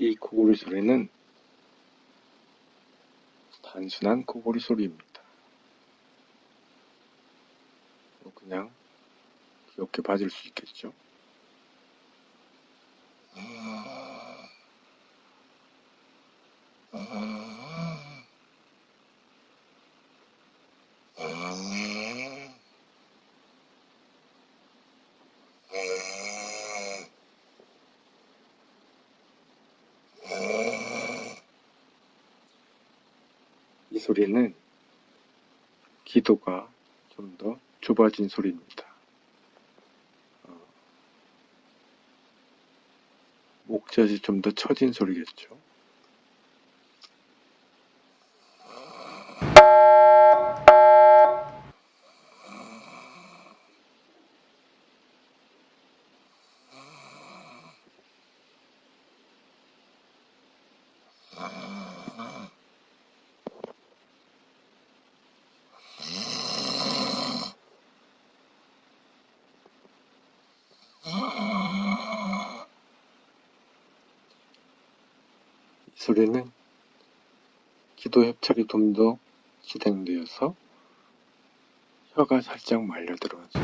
이 코골이 소리는 단순한 코골이 소리입니다. 뭐 그냥 귀엽게 봐줄 수 있겠죠. 이 소리는 기도가 좀 더 좁아진 소리입니다. 어, 목젖이 좀 더 처진 소리겠죠. 이 소리는 기도 협착이 좀 더 진행되어서 혀가 살짝 말려 들어가죠.